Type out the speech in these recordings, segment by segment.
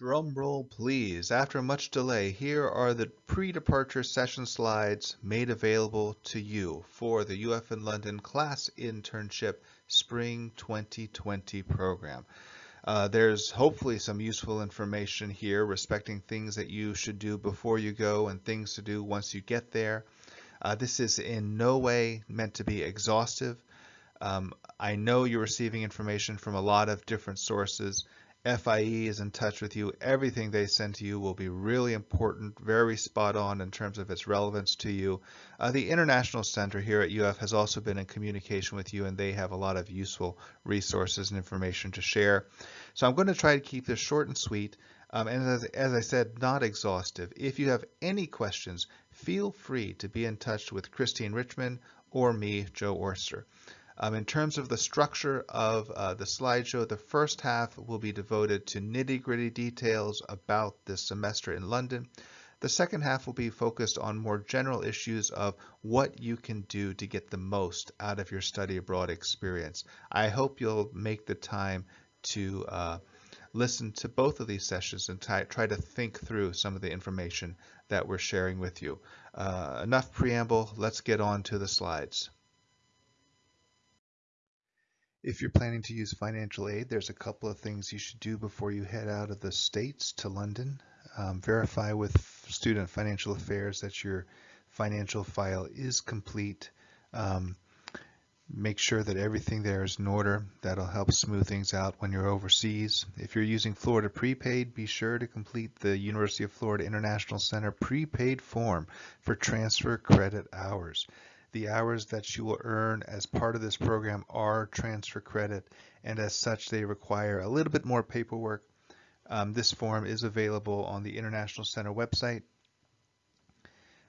Drum roll please. After much delay, here are the pre-departure session slides made available to you for the UF in London Class Internship Spring 2020 program. Uh, there's hopefully some useful information here respecting things that you should do before you go and things to do once you get there. Uh, this is in no way meant to be exhaustive. Um, I know you're receiving information from a lot of different sources. FIE is in touch with you. Everything they send to you will be really important, very spot on in terms of its relevance to you. Uh, the International Center here at UF has also been in communication with you and they have a lot of useful resources and information to share. So I'm going to try to keep this short and sweet. Um, and as, as I said, not exhaustive. If you have any questions, feel free to be in touch with Christine Richmond or me, Joe Orster. Um, in terms of the structure of uh, the slideshow, the first half will be devoted to nitty-gritty details about this semester in London. The second half will be focused on more general issues of what you can do to get the most out of your study abroad experience. I hope you'll make the time to uh, listen to both of these sessions and try to think through some of the information that we're sharing with you. Uh, enough preamble, let's get on to the slides. If you're planning to use financial aid, there's a couple of things you should do before you head out of the States to London. Um, verify with Student Financial Affairs that your financial file is complete. Um, make sure that everything there is in order. That'll help smooth things out when you're overseas. If you're using Florida Prepaid, be sure to complete the University of Florida International Center prepaid form for transfer credit hours. The hours that you will earn as part of this program are transfer credit, and as such, they require a little bit more paperwork. Um, this form is available on the International Center website.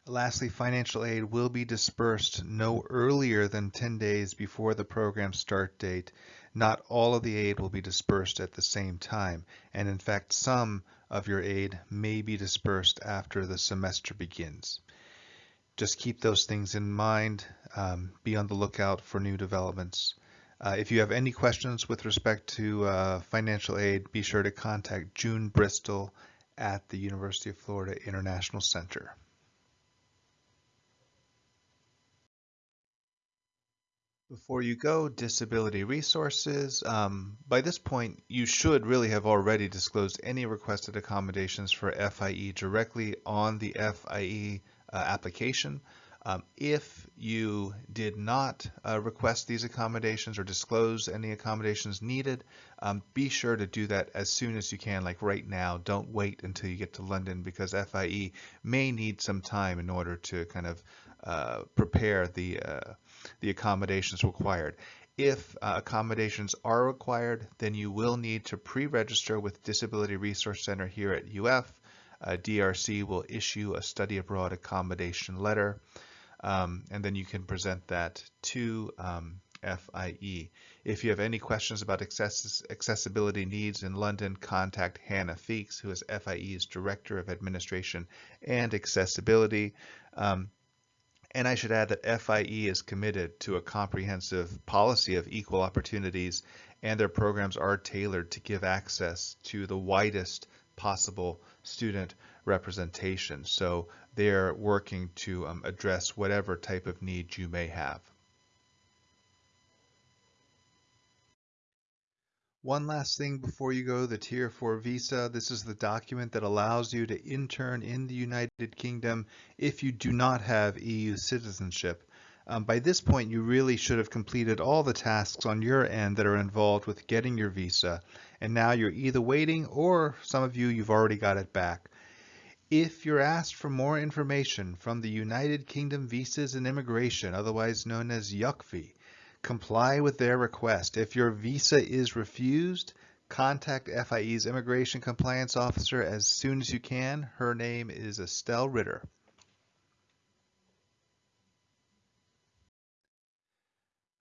Lastly, financial aid will be dispersed no earlier than 10 days before the program start date. Not all of the aid will be dispersed at the same time, and in fact, some of your aid may be dispersed after the semester begins just keep those things in mind. Um, be on the lookout for new developments. Uh, if you have any questions with respect to uh, financial aid, be sure to contact June Bristol at the University of Florida International Center. Before you go, disability resources. Um, by this point, you should really have already disclosed any requested accommodations for FIE directly on the FIE application. Um, if you did not uh, request these accommodations or disclose any accommodations needed, um, be sure to do that as soon as you can, like right now. Don't wait until you get to London because FIE may need some time in order to kind of uh, prepare the, uh, the accommodations required. If uh, accommodations are required, then you will need to pre-register with Disability Resource Center here at UF uh, DRC will issue a study abroad accommodation letter, um, and then you can present that to um, FIE. If you have any questions about access accessibility needs in London, contact Hannah Feeks, who is FIE's Director of Administration and Accessibility. Um, and I should add that FIE is committed to a comprehensive policy of equal opportunities, and their programs are tailored to give access to the widest possible student representation. So they're working to um, address whatever type of need you may have. One last thing before you go, the Tier 4 visa. This is the document that allows you to intern in the United Kingdom if you do not have EU citizenship. Um, by this point, you really should have completed all the tasks on your end that are involved with getting your visa. And now you're either waiting or some of you, you've already got it back. If you're asked for more information from the United Kingdom Visas and Immigration, otherwise known as UKVI, comply with their request. If your visa is refused, contact FIE's Immigration Compliance Officer as soon as you can. Her name is Estelle Ritter.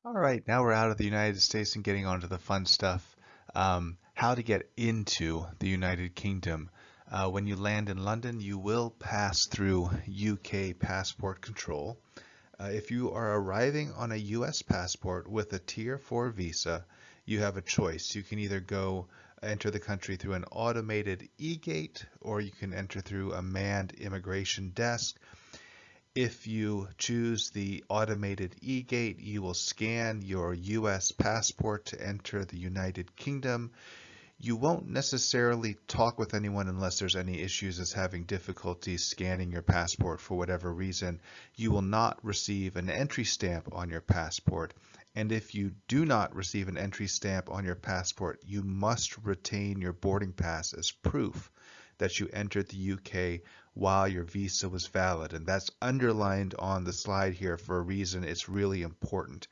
All right, now we're out of the United States and getting on to the fun stuff. Um, how to get into the United Kingdom. Uh, when you land in London, you will pass through UK passport control. Uh, if you are arriving on a US passport with a Tier 4 visa, you have a choice. You can either go enter the country through an automated e-gate or you can enter through a manned immigration desk. If you choose the automated e-gate, you will scan your U.S. passport to enter the United Kingdom. You won't necessarily talk with anyone unless there's any issues as having difficulty scanning your passport for whatever reason. You will not receive an entry stamp on your passport. And if you do not receive an entry stamp on your passport, you must retain your boarding pass as proof that you entered the UK while your visa was valid. And that's underlined on the slide here for a reason. It's really important.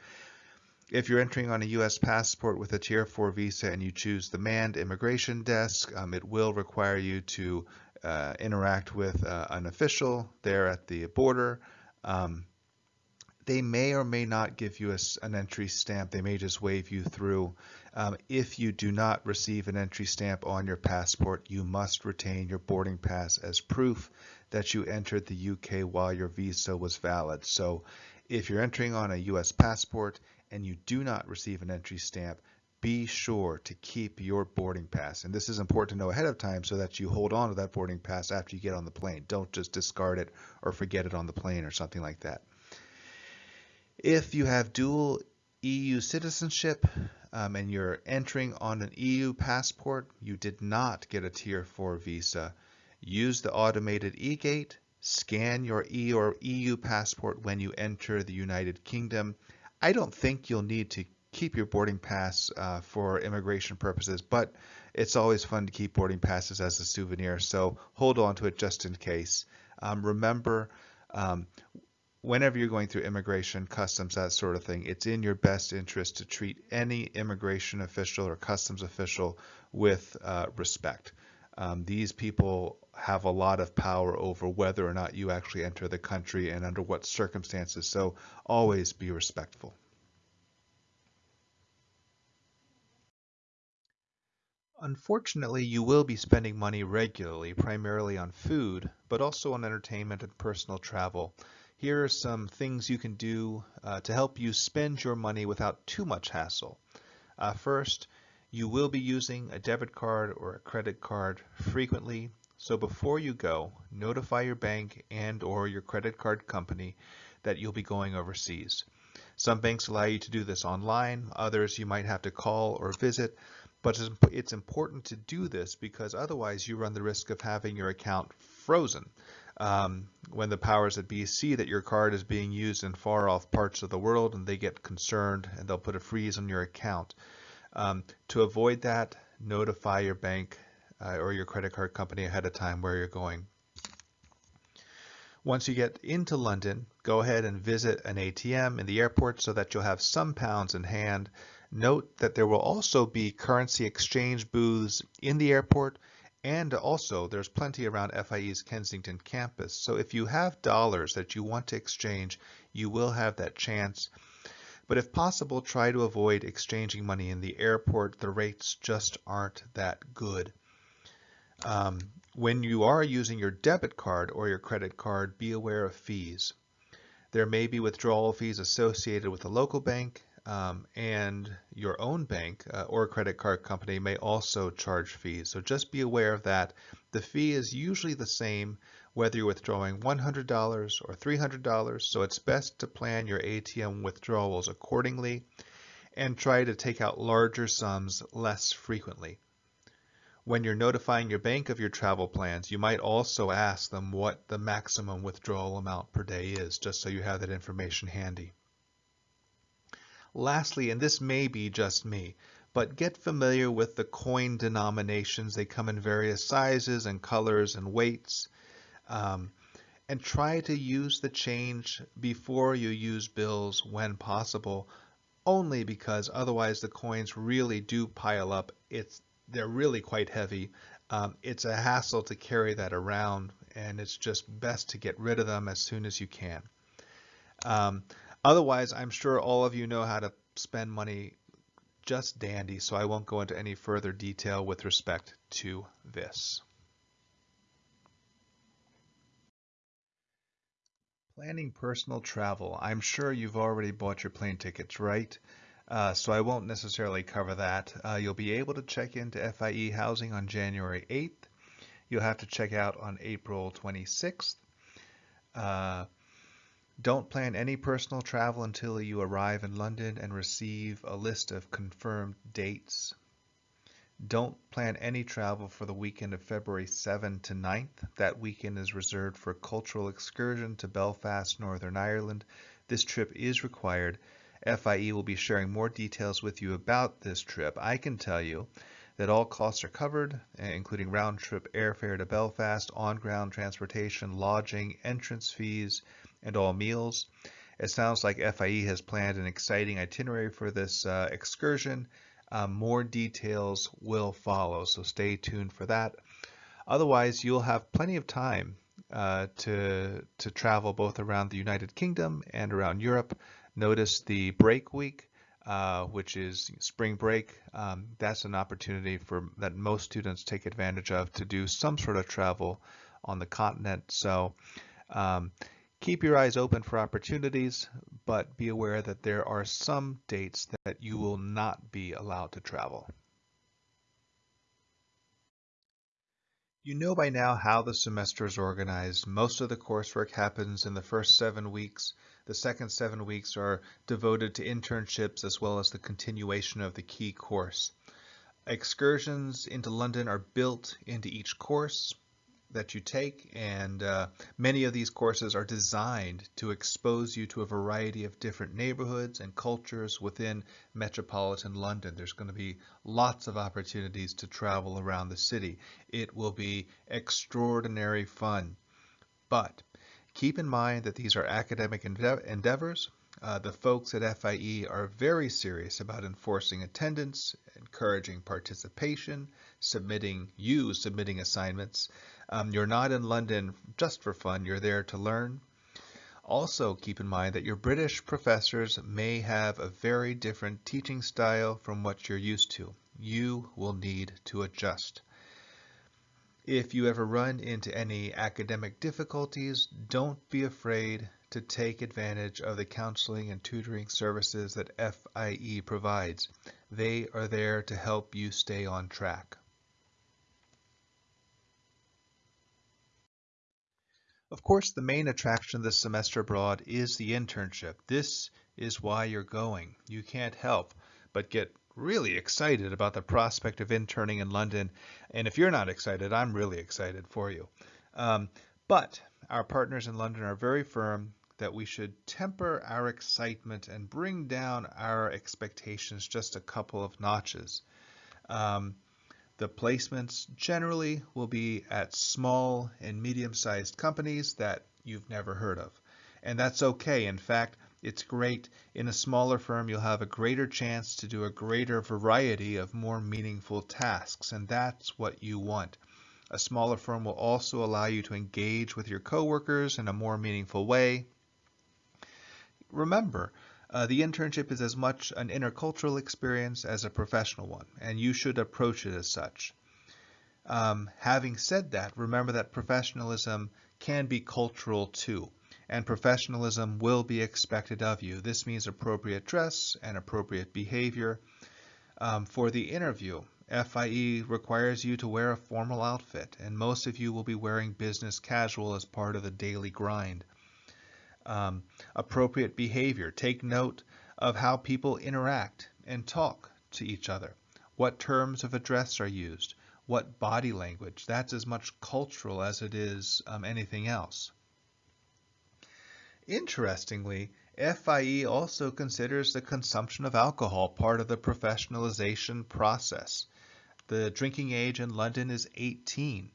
If you're entering on a U.S. passport with a Tier 4 visa and you choose the manned immigration desk, um, it will require you to uh, interact with uh, an official there at the border. Um, they may or may not give you a, an entry stamp. They may just wave you through. Um, if you do not receive an entry stamp on your passport, you must retain your boarding pass as proof that you entered the UK while your visa was valid. So if you're entering on a US passport and you do not receive an entry stamp, be sure to keep your boarding pass. And this is important to know ahead of time so that you hold on to that boarding pass after you get on the plane. Don't just discard it or forget it on the plane or something like that. If you have dual EU citizenship um, and you're entering on an EU passport, you did not get a Tier 4 visa, use the automated e-gate, scan your E or EU passport when you enter the United Kingdom, I don't think you'll need to keep your boarding pass uh, for immigration purposes, but it's always fun to keep boarding passes as a souvenir, so hold on to it just in case. Um, remember, um, whenever you're going through immigration, customs, that sort of thing, it's in your best interest to treat any immigration official or customs official with uh, respect. Um, these people have a lot of power over whether or not you actually enter the country and under what circumstances. So always be respectful. Unfortunately, you will be spending money regularly, primarily on food, but also on entertainment and personal travel. Here are some things you can do uh, to help you spend your money without too much hassle. Uh, first, you will be using a debit card or a credit card frequently, so before you go, notify your bank and or your credit card company that you'll be going overseas. Some banks allow you to do this online, others you might have to call or visit, but it's important to do this because otherwise you run the risk of having your account frozen. Um, when the powers that be see that your card is being used in far off parts of the world and they get concerned and they'll put a freeze on your account. Um, to avoid that, notify your bank uh, or your credit card company ahead of time where you're going. Once you get into London, go ahead and visit an ATM in the airport so that you'll have some pounds in hand. Note that there will also be currency exchange booths in the airport and also there's plenty around FIE's Kensington campus. So if you have dollars that you want to exchange, you will have that chance. But if possible, try to avoid exchanging money in the airport. The rates just aren't that good. Um, when you are using your debit card or your credit card, be aware of fees. There may be withdrawal fees associated with a local bank um, and your own bank uh, or credit card company may also charge fees. So just be aware of that. The fee is usually the same whether you're withdrawing $100 or $300, so it's best to plan your ATM withdrawals accordingly and try to take out larger sums less frequently. When you're notifying your bank of your travel plans, you might also ask them what the maximum withdrawal amount per day is, just so you have that information handy. Lastly, and this may be just me, but get familiar with the coin denominations. They come in various sizes and colors and weights. Um, and try to use the change before you use bills when possible, only because otherwise the coins really do pile up. It's They're really quite heavy. Um, it's a hassle to carry that around, and it's just best to get rid of them as soon as you can. Um, otherwise, I'm sure all of you know how to spend money just dandy, so I won't go into any further detail with respect to this. Planning personal travel. I'm sure you've already bought your plane tickets, right? Uh, so I won't necessarily cover that. Uh, you'll be able to check into FIE housing on January 8th. You'll have to check out on April 26th. Uh, don't plan any personal travel until you arrive in London and receive a list of confirmed dates. Don't plan any travel for the weekend of February 7 to 9th. That weekend is reserved for a cultural excursion to Belfast, Northern Ireland. This trip is required. FIE will be sharing more details with you about this trip. I can tell you that all costs are covered, including round-trip airfare to Belfast, on-ground transportation, lodging, entrance fees, and all meals. It sounds like FIE has planned an exciting itinerary for this uh, excursion. Uh, more details will follow, so stay tuned for that. Otherwise, you'll have plenty of time uh, to, to travel both around the United Kingdom and around Europe. Notice the break week, uh, which is spring break. Um, that's an opportunity for that most students take advantage of to do some sort of travel on the continent. So um, Keep your eyes open for opportunities, but be aware that there are some dates that you will not be allowed to travel. You know by now how the semester is organized. Most of the coursework happens in the first seven weeks. The second seven weeks are devoted to internships as well as the continuation of the key course. Excursions into London are built into each course that you take and uh, many of these courses are designed to expose you to a variety of different neighborhoods and cultures within metropolitan London. There's going to be lots of opportunities to travel around the city. It will be extraordinary fun. But keep in mind that these are academic endeav endeavors. Uh, the folks at FIE are very serious about enforcing attendance, encouraging participation, submitting you submitting assignments. Um, you're not in London just for fun, you're there to learn. Also keep in mind that your British professors may have a very different teaching style from what you're used to. You will need to adjust. If you ever run into any academic difficulties, don't be afraid to take advantage of the counseling and tutoring services that FIE provides. They are there to help you stay on track. Of course, the main attraction of this semester abroad is the internship. This is why you're going. You can't help but get really excited about the prospect of interning in London. And if you're not excited, I'm really excited for you. Um, but our partners in London are very firm that we should temper our excitement and bring down our expectations just a couple of notches. Um, the placements generally will be at small and medium-sized companies that you've never heard of. And that's okay. In fact, it's great. In a smaller firm, you'll have a greater chance to do a greater variety of more meaningful tasks, and that's what you want. A smaller firm will also allow you to engage with your coworkers in a more meaningful way. Remember, uh, the internship is as much an intercultural experience as a professional one, and you should approach it as such. Um, having said that, remember that professionalism can be cultural too, and professionalism will be expected of you. This means appropriate dress and appropriate behavior. Um, for the interview, FIE requires you to wear a formal outfit, and most of you will be wearing business casual as part of the daily grind um, appropriate behavior. Take note of how people interact and talk to each other. What terms of address are used? What body language? That's as much cultural as it is um, anything else. Interestingly, FIE also considers the consumption of alcohol part of the professionalization process. The drinking age in London is 18.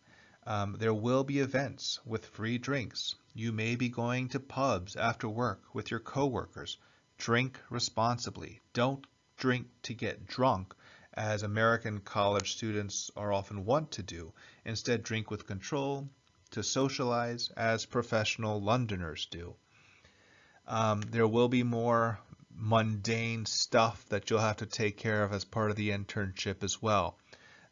Um, there will be events with free drinks. You may be going to pubs after work with your coworkers. Drink responsibly. Don't drink to get drunk, as American college students are often wont to do. Instead, drink with control to socialize, as professional Londoners do. Um, there will be more mundane stuff that you'll have to take care of as part of the internship as well.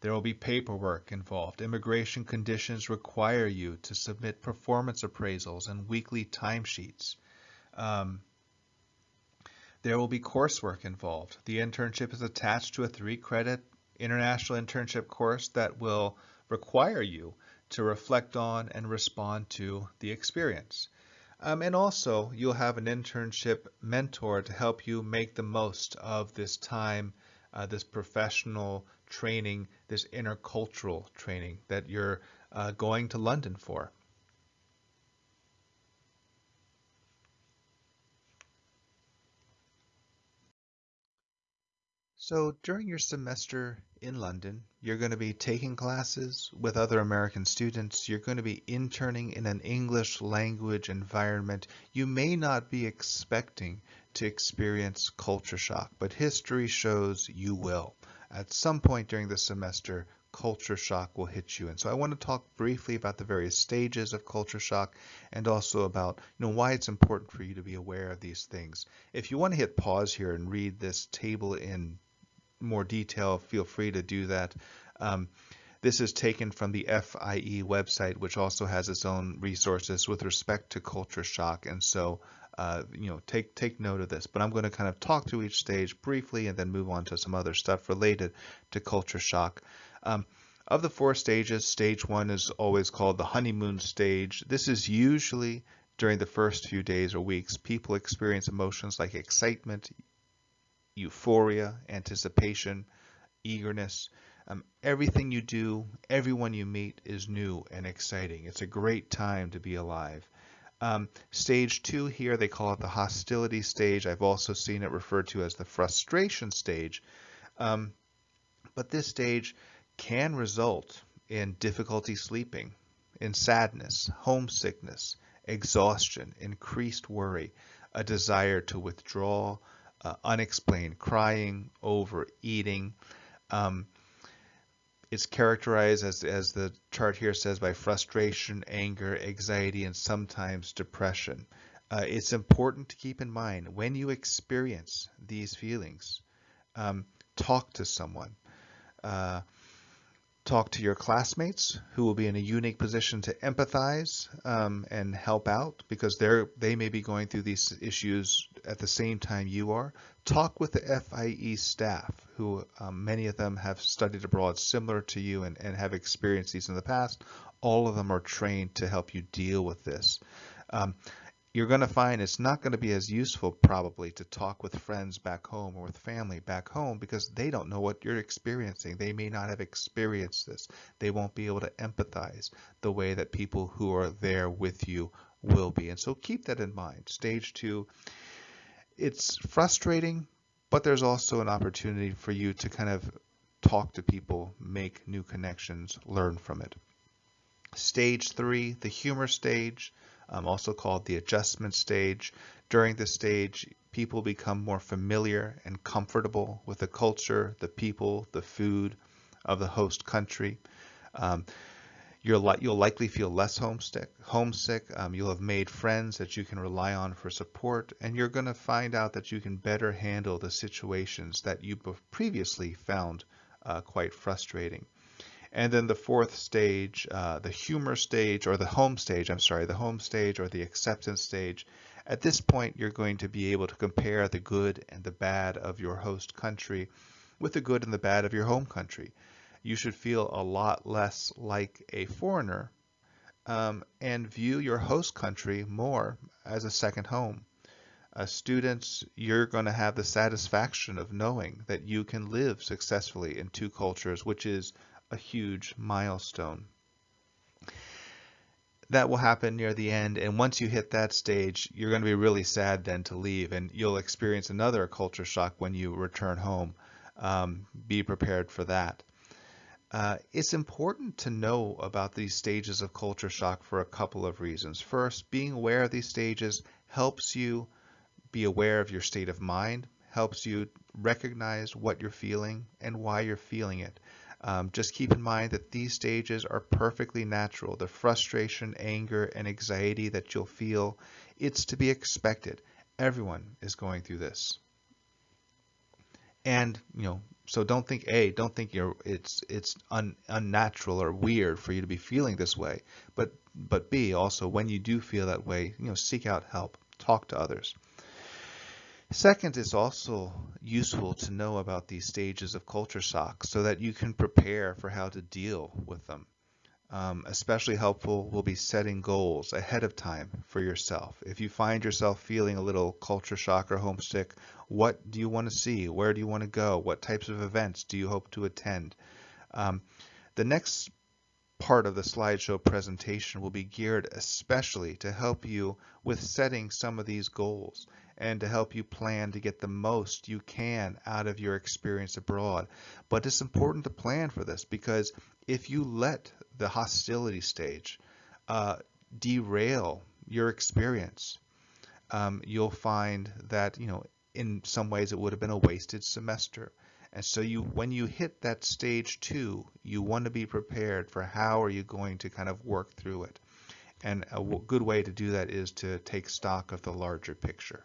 There will be paperwork involved. Immigration conditions require you to submit performance appraisals and weekly timesheets. Um, There will be coursework involved. The internship is attached to a three credit international internship course that will require you to reflect on and respond to the experience. Um, and also, you'll have an internship mentor to help you make the most of this time, uh, this professional training, this intercultural training that you're uh, going to London for. So during your semester in London, you're going to be taking classes with other American students. You're going to be interning in an English language environment. You may not be expecting to experience culture shock, but history shows you will. At some point during the semester, culture shock will hit you. And so I want to talk briefly about the various stages of culture shock and also about you know why it's important for you to be aware of these things. If you want to hit pause here and read this table in more detail, feel free to do that. Um, this is taken from the FIE website, which also has its own resources with respect to culture shock. And so, uh, you know, take take note of this. But I'm going to kind of talk to each stage briefly and then move on to some other stuff related to culture shock. Um, of the four stages, stage one is always called the honeymoon stage. This is usually during the first few days or weeks. People experience emotions like excitement, euphoria, anticipation, eagerness. Um, everything you do, everyone you meet is new and exciting. It's a great time to be alive. Um, stage two here, they call it the hostility stage. I've also seen it referred to as the frustration stage. Um, but this stage can result in difficulty sleeping, in sadness, homesickness, exhaustion, increased worry, a desire to withdraw, uh, unexplained crying, overeating. Um, it's characterized, as, as the chart here says, by frustration, anger, anxiety, and sometimes depression. Uh, it's important to keep in mind when you experience these feelings, um, talk to someone. Uh, talk to your classmates who will be in a unique position to empathize um, and help out because they're they may be going through these issues at the same time you are. Talk with the FIE staff who um, many of them have studied abroad similar to you and, and have experienced these in the past. All of them are trained to help you deal with this. Um, you're going to find it's not going to be as useful probably to talk with friends back home or with family back home because they don't know what you're experiencing. They may not have experienced this. They won't be able to empathize the way that people who are there with you will be. And so keep that in mind. Stage two, it's frustrating, but there's also an opportunity for you to kind of talk to people, make new connections, learn from it. Stage three, the humor stage um, also called the adjustment stage. During this stage, people become more familiar and comfortable with the culture, the people, the food of the host country. Um, you'll, li you'll likely feel less homesick. homesick. Um, you'll have made friends that you can rely on for support, and you're going to find out that you can better handle the situations that you previously found uh, quite frustrating. And then the fourth stage, uh, the humor stage or the home stage, I'm sorry, the home stage or the acceptance stage. At this point, you're going to be able to compare the good and the bad of your host country with the good and the bad of your home country. You should feel a lot less like a foreigner um, and view your host country more as a second home. Uh, students, you're going to have the satisfaction of knowing that you can live successfully in two cultures, which is a huge milestone. That will happen near the end, and once you hit that stage, you're going to be really sad then to leave, and you'll experience another culture shock when you return home. Um, be prepared for that. Uh, it's important to know about these stages of culture shock for a couple of reasons. First, being aware of these stages helps you be aware of your state of mind, helps you recognize what you're feeling and why you're feeling it. Um, just keep in mind that these stages are perfectly natural. The frustration, anger, and anxiety that you'll feel, it's to be expected. Everyone is going through this. And, you know, so don't think A, don't think you're it's it's un, unnatural or weird for you to be feeling this way. But but B, also when you do feel that way, you know, seek out help, talk to others. Second, it's also useful to know about these stages of culture shock so that you can prepare for how to deal with them. Um, especially helpful will be setting goals ahead of time for yourself. If you find yourself feeling a little culture shock or homesick, what do you want to see? Where do you want to go? What types of events do you hope to attend? Um, the next part of the slideshow presentation will be geared especially to help you with setting some of these goals and to help you plan to get the most you can out of your experience abroad. But it's important to plan for this because if you let the hostility stage uh, derail your experience, um, you'll find that, you know, in some ways it would have been a wasted semester. And so you, when you hit that stage two, you want to be prepared for how are you going to kind of work through it. And a good way to do that is to take stock of the larger picture.